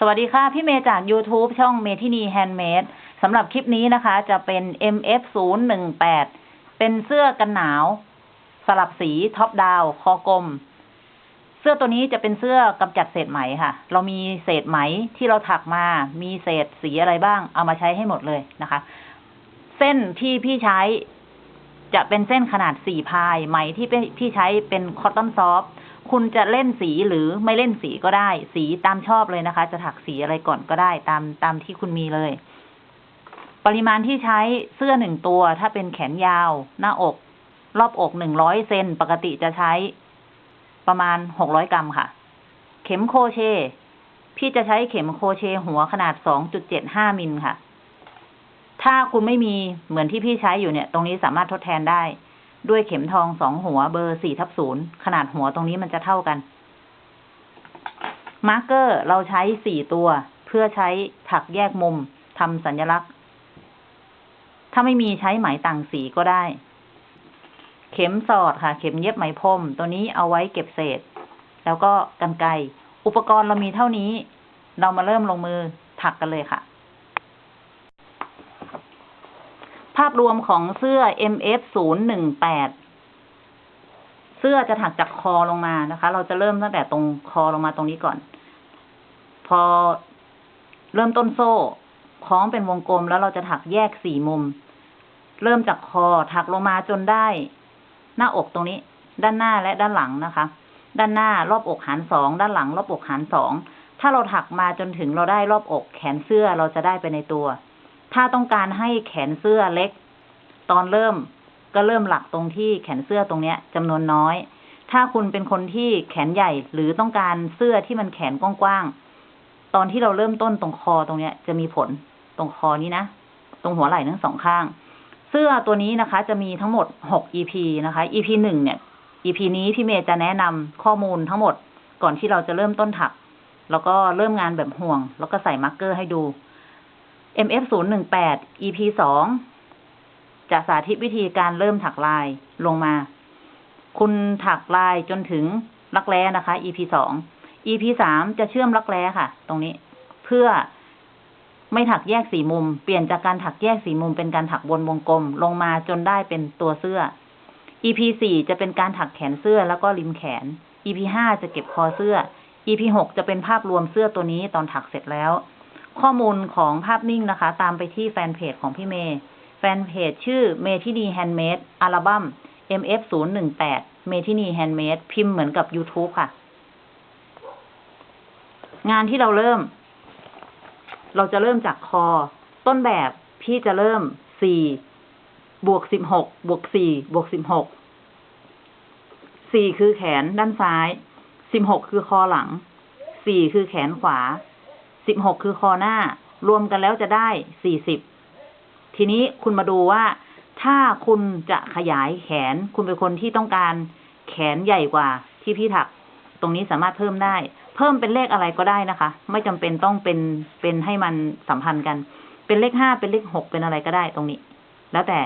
สวัสดีค่ะ พี่เมย์จาก YouTube ช่องเมทินี Handmade สำหรับคลิปนี้นะคะ จะเป็น MF 0 1 8 เป็นเสื้อกันหนาว สลับสี top down คอกลม เสื้อตัวนี้จะเป็นเสื้อกำจัดเศษไหมค่ะ เรามีเศษไหมที่เราถักมา มีเศษสีอะไรบ้าง เอามาใช้ให้หมดเลยนะคะ เส้นที่พี่ใช้จะเป็นเส้นขนาดสี่ ply ไหมที่พี่ใช้เป็น cotton soft คุณจะเล่นสีหรือไม่เล่นสีก็ได้ สีตามชอบเลยนะคะ จะถักสีอะไรก่อนก็ได้ตามตามที่คุณมีเลย ปริมาณที่ใช้เสื้อหนึ่งตัว ถ้าเป็นแขนยาว หน้าอก รอบอกหนึ่งร้อยเซนปกติจะใช้ประมาณหกร้อยกรัมค่ะ เข็มโคเช พี่จะใช้เข็มโคเชหัวขนาดสองจุดเจ็ดห้ามิลค่ะ ถ้าคุณไม่มีเหมือนที่พี่ใช้อยู่เนี่ย ตรงนี้สามารถทดแทนได้ ด้วยเข็มทองสองหัวเบอร์สี่ทับศูนย์ขนาดหัวตรงนี้มันจะเท่ากัน marker เราใช้สี่ตัว เพื่อใช้ถักแยกมุมทำสัญลักษณ์ ถ้าไม่มีใช้ไหมต่างสีก็ได้ เข็มสอดค่ะ เข็มเย็บไหมพรมตัวนี้เอาไว้เก็บเศษ แล้วก็กรรไกรอุปกรณ์เรามีเท่านี้ เรามาเริ่มลงมือถักกันเลยค่ะ ภาพรวมของเสื้อ MF 0 1 8 เสื้อจะถักจากคอลงมานะคะ เราจะเริ่มตั้งแต่ตรงคอลงมาตรงนี้ก่อน พอเริ่มต้นโซ่คล้องเป็นวงกลมแล้วเราจะถักแยกสี่มุม เริ่มจากคอถักลงมาจนได้ หน้าอกตรงนี้ ด้านหน้าและด้านหลังนะคะ ด้านหน้ารอบอกหารสองด้านหลัง รอบอกหารสองถ้าเราถักมาจนถึงเราได้รอบอกแขนเสื้อเราจะได้ไปในตัว ถ้าต้องการให้แขนเสื้อเล็ก ตอนเริ่มก็เริ่มหลักตรงที่แขนเสื้อตรงเนี้ยจำนวนน้อย ถ้าคุณเป็นคนที่แขนใหญ่หรือต้องการเสื้อที่มันแขนกว้างๆ ตอนที่เราเริ่มต้นตรงคอตรงเนี้ย จะมีผลตรงคอนี้นะ ตรงหัวไหล่ทั้งสองข้าง เสื้อตัวนี้นะคะ จะมีทั้งหมดหก EP นะคะ EP หนึ่งเนี่ย EP นี้พี่เมย์จะแนะนำข้อมูลทั้งหมดก่อนที่เราจะเริ่มต้นถัก แล้วก็เริ่มงานแบบห่วง แล้วก็ใส่มาร์กเกอร์ให้ดู MF 0 1 8 EP 2จะสาธิตวิธีการเริ่มถักลายลงมา คุณถักลายจนถึงรักแร้นะคะ EP 2 EP 3จะเชื่อมรักแร้ค่ะ ตรงนี้ เพื่อไม่ถักแยกสีมุม เปลี่ยนจากการถักแยกสีมุมเป็นการถักบนวงกลมลงมาจนได้เป็นตัวเสื้อ EP 4จะเป็นการถักแขนเสื้อแล้วก็ริมแขน EP 5จะเก็บคอเสื้อ EP 6จะเป็นภาพรวมเสื้อตัวนี้ตอนถักเสร็จแล้ว ข้อมูลของภาพนิ่งนะคะ ตามไปที่แฟนเพจของพี่เมย์แฟนเพจชื่อเมทินี Handmade อัลบั้ม MF 0 1 8 เมทินี Handmade พิมพ์เหมือนกับ YouTube ค่ะ งานที่เราเริ่ม เราจะเริ่มจากคอ ต้นแบบพี่จะเริ่มสี่บวกสิบวกสี่บวกสิบหกสี่คือแขนด้านซ้ายสิบหกคือคอหลังสี่คือแขนขวา สิบหกคือคอหน้า รวมกันแล้วจะได้สี่สิบทีนี้คุณมาดูว่า ถ้าคุณจะขยายแขน คุณเป็นคนที่ต้องการแขนใหญ่กว่าที่พี่ถัก ตรงนี้สามารถเพิ่มได้ เพิ่มเป็นเลขอะไรก็ได้นะคะ ไม่จำเป็นต้องเป็นเป็นให้มันสัมพันธ์กัน เป็นเลขห้าเป็นเลขหกเป็นอะไรก็ได้ตรงนี้ แล้วแต่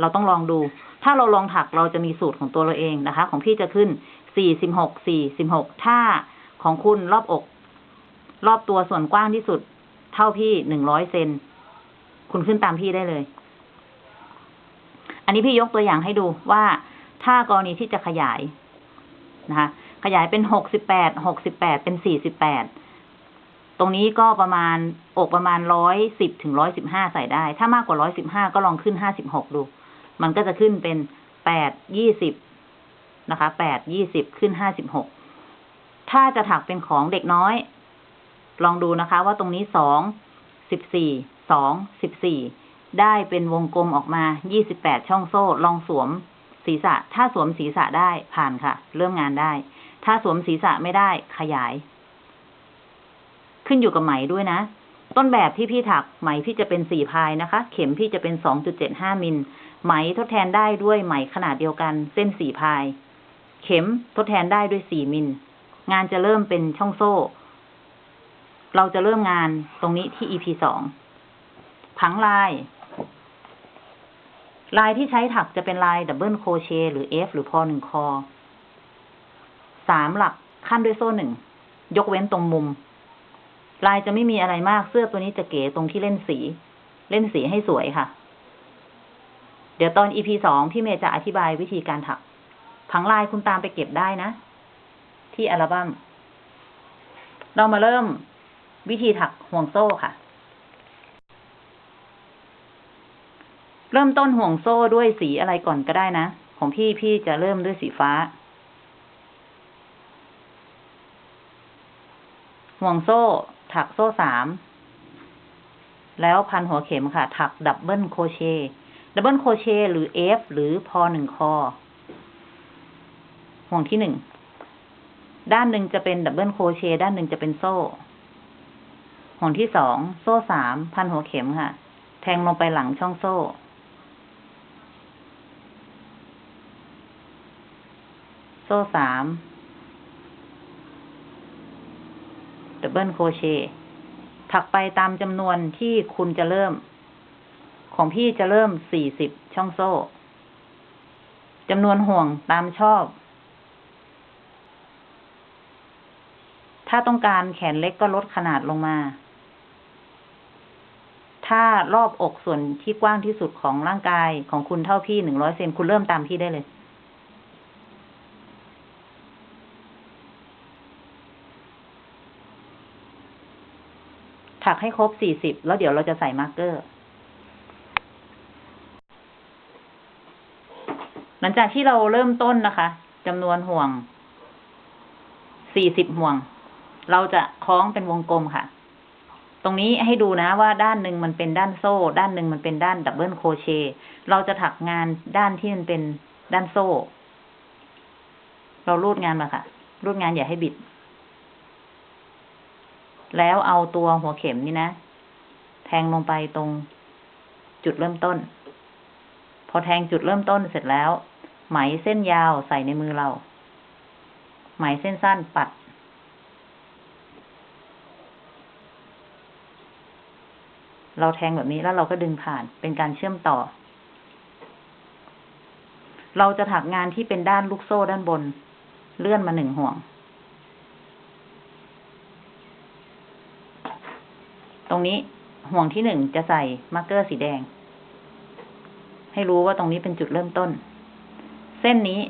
เราต้องลองดู ถ้าเราลองถักเราจะมีสูตรของตัวเราเองนะคะ ของพี่จะขึ้นสี่สิบหกสี่สิบหกถ้าของคุณรอบอก รอบตัวส่วนกว้างที่สุด เท่าพี่หนึ่งร้อยเซน คุณขึ้นตามพี่ได้เลย อันนี้พี่ยกตัวอย่างให้ดูว่าถ้ากรณีที่จะขยายนะคะ ขยายเป็นหกสิบแปด หกสิบแปด เป็นสี่สิบแปด ตรงนี้ก็ประมาณอกประมาณร้อยสิบถึงร้อยสิบห้าใส่ได้ ถ้ามากกว่าร้อยสิบห้าก็ลองขึ้นห้าสิบหกดู มันก็จะขึ้นเป็นแปดยี่สิบนะคะ แปดยี่สิบขึ้นห้าสิบหก ถ้าจะถักเป็นของเด็กน้อย ลองดูนะคะว่าตรงนี้สองสิบสี่สองสิบสี่ได้เป็นวงกลมออกมายี่สิบแปดช่องโซ่ ลองสวมศีรษะ ถ้าสวมศีรษะได้ผ่านค่ะ เริ่มงานได้ ถ้าสวมศีรษะไม่ได้ขยาย ขึ้นอยู่กับไหมด้วยนะ ต้นแบบที่พี่ถักไหมพี่จะเป็นสี่พายนะคะ เข็มพี่จะเป็นสองจุดเจ็ดห้ามิลไหมทดแทนได้ด้วยไหมขนาดเดียวกัน เส้นสี่พาย เข็มทดแทนได้ด้วยสี่มิลงานจะเริ่มเป็นช่องโซ่ เราจะเริ่มงานตรงนี้ที่ EP สองผังลาย ลายที่ใช้ถักจะเป็นลายดับเบิลโคเชหรือ F หรือพอหนึ่งคอสามหลักขั้นด้วยโซ่หนึ่ง ยกเว้นตรงมุม ลายจะไม่มีอะไรมากเสื้อตัวนี้จะเก๋ตรงที่เล่นสี เล่นสีให้สวยค่ะ เดี๋ยวตอน EP สองพี่เมย์จะอธิบายวิธีการถัก ผังลายคุณตามไปเก็บได้นะ ที่อัลบั้มเรามาเริ่ม วิธีถักห่วงโซ่ค่ะ เริ่มต้นห่วงโซ่ด้วยสีอะไรก่อนก็ได้นะ ของพี่พี่จะเริ่มด้วยสีฟ้า ห่วงโซ่ ถักโซ่สาม แล้วพันหัวเข็มค่ะ ถัก double crochet double crochet หรือ F หรือพอหนึ่งคอ ห่วงที่หนึ่งด้านหนึ่งจะเป็น double crochet ด้านหนึ่งจะเป็นโซ่ ห่วงที่สอง โซ่สาม พันหัวเข็มค่ะ แทงลงไปหลังช่องโซ่ โซ่สาม ดับเบิลโครเชต์ถักไปตามจำนวนที่คุณจะเริ่ม ของพี่จะเริ่มสี่สิบช่องโซ่จำนวนห่วงตามชอบ ถ้าต้องการแขนเล็กก็ลดขนาดลงมา ถ้ารอบอกส่วนที่กว้างที่สุดของร่างกายของคุณเท่าพี่หนึ่งร้อยเซนคุณเริ่มตามพี่ได้เลย ถักให้ครบสี่สิบแล้วเดี๋ยวเราจะใส่มาร์กเกอร์ หลังจากที่เราเริ่มต้นนะคะจำนวนห่วงสี่สิบห่วง เราจะคล้องเป็นวงกลมค่ะ ตรงนี้ให้ดูนะว่าด้านหนึ่งมันเป็นด้านโซ่ ด้านหนึ่งมันเป็นด้าน double crochet เราจะถักงานด้านที่มันเป็นด้านโซ่ เรารูดงานมาค่ะ รูดงานอย่าให้บิด แล้วเอาตัวหัวเข็มนี่นะ แทงลงไปตรงจุดเริ่มต้น พอแทงจุดเริ่มต้นเสร็จแล้ว ไหมเส้นยาวใส่ในมือเรา ไหมเส้นสั้นปัด เราแทงแบบนี้แล้วเราก็ดึงผ่านเป็นการเชื่อมต่อ เราจะถักงานที่เป็นด้านลูกโซ่ด้านบน เลื่อนมาหนึ่งห่วง ตรงนี้ห่วงที่หนึ่งจะใส่ marker สีแดง ให้รู้ว่าตรงนี้เป็นจุดเริ่มต้น เส้นนี้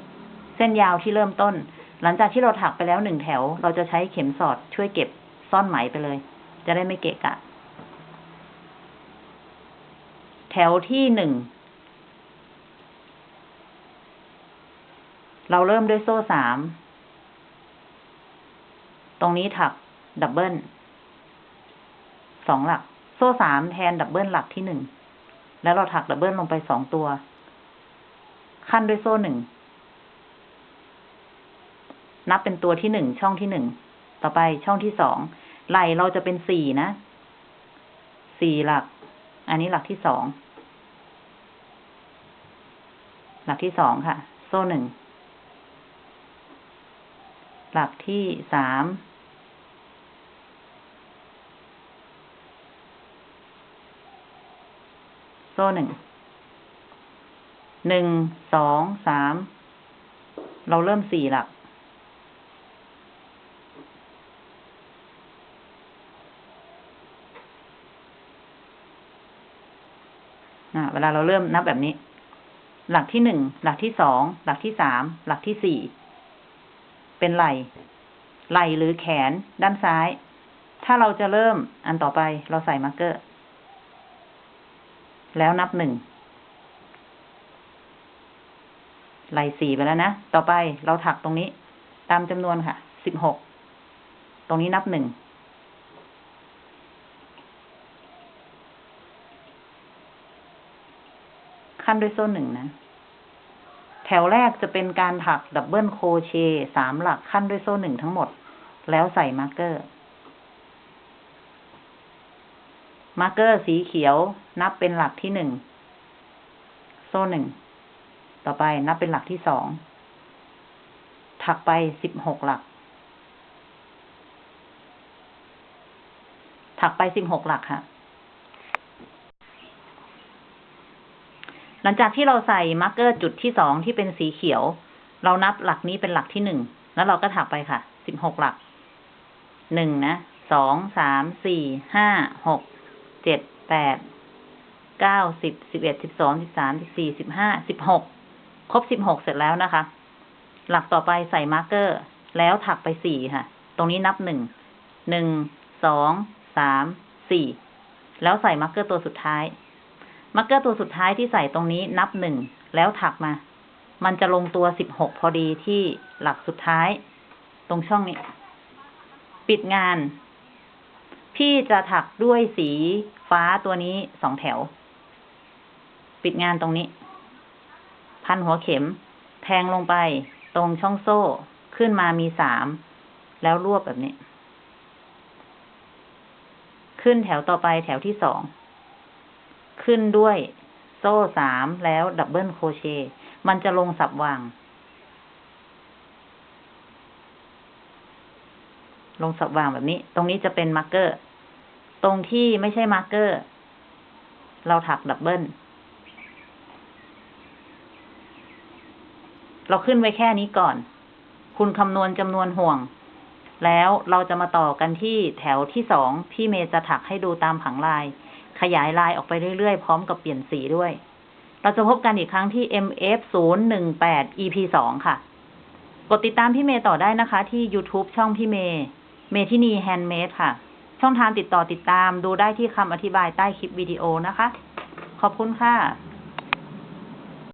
เส้นยาวที่เริ่มต้น หลังจากที่เราถักไปแล้วหนึ่งแถว เราจะใช้เข็มสอดช่วยเก็บซ่อนไหมไปเลย จะได้ไม่เกะกะ แถวที่หนึ่ง เราเริ่มด้วยโซ่สาม ตรงนี้ถักดับเบิลสองหลัก โซ่สามแทนดับเบิลหลักที่หนึ่ง แล้วเราถักดับเบิลลงไปสองตัว ขั้นด้วยโซ่หนึ่ง นับเป็นตัวที่หนึ่งช่องที่หนึ่ง ต่อไปช่องที่สองไหลเราจะเป็นสี่นะ สี่หลัก อันนี้หลักที่สอง หลักที่สองค่ะ โซ่หนึ่ง หลักที่สาม โซ่หนึ่ง หนึ่ง สอง สาม เราเริ่มสี่หลัก อ่าเวลาเราเริ่มนับแบบนี้ หลักที่หนึ่งหลักที่สองหลักที่สามหลักที่สี่เป็นไหล่ไหล่หรือแขนด้านซ้าย ถ้าเราจะเริ่มอันต่อไปเราใส่ marker แล้วนับหนึ่งไหล่สี่ไปแล้วนะ ต่อไปเราถักตรงนี้ ตามจำนวนค่ะ สิบหก ตรงนี้นับหนึ่ง คั่นด้วยโซ่หนึ่งนะ แถวแรกจะเป็นการถัก double cro chet สามหลักคั่นด้วยโซ่หนึ่งทั้งหมด แล้วใส่ marker marker สีเขียวนับเป็นหลักที่หนึ่ง โซ่หนึ่ง ต่อไปนับเป็นหลักที่สอง ถักไปสิบหกหลัก ถักไปสิบหกหลักค่ะ หลังจากที่เราใส่ marker จุดที่สองที่เป็นสีเขียว เรานับหลักนี้เป็นหลักที่หนึ่ง แล้วเราก็ถักไปค่ะ สิบหกหลัก หนึ่งนะ สอง สาม สี่ ห้า หก เจ็ด แปด เก้า สิบ สิบเอ็ด สิบสอง สิบสาม สิบสี่ สิบห้า สิบหก ครบสิบหกเสร็จแล้วนะคะ หลักต่อไปใส่ marker แล้วถักไปสี่ค่ะ ตรงนี้นับหนึ่ง หนึ่ง สอง สาม สี่ แล้วใส่ marker ตัวสุดท้าย marker ตัวสุดท้ายที่ใส่ตรงนี้นับหนึ่งแล้วถักมา มันจะลงตัวสิบหกพอดีที่หลักสุดท้าย ตรงช่องนี้ ปิดงาน พี่จะถักด้วยสีฟ้าตัวนี้สองแถว ปิดงานตรงนี้ พันหัวเข็ม แทงลงไป ตรงช่องโซ่ขึ้นมามีสาม แล้วรวบแบบนี้ ขึ้นแถวต่อไปแถวที่สอง ขึ้นด้วยโซ่สามแล้ว double crochet มันจะลงสับหว่าง ลงสับหว่างแบบนี้ ตรงนี้จะเป็น marker ตรงที่ไม่ใช่ marker เราถัก doubleเราขึ้นไว้แค่นี้ก่อน คุณคำนวณจำนวนห่วง แล้วเราจะมาต่อกันที่แถวที่สองพี่เมย์จะถักให้ดูตามผังลาย ขยายลายออกไปเรื่อยๆ พร้อมกับเปลี่ยนสีด้วย เราจะพบกันอีกครั้งที่ MF 0 1 8 EP 2ค่ะ กดติดตามพี่เมย์ต่อได้นะคะที่ YouTube ช่องพี่เมย์เมทินีแฮนด์เมดค่ะ ช่องทางติดต่อติดตามดูได้ที่คำอธิบายใต้คลิปวิดีโอนะคะ ขอบคุณค่ะ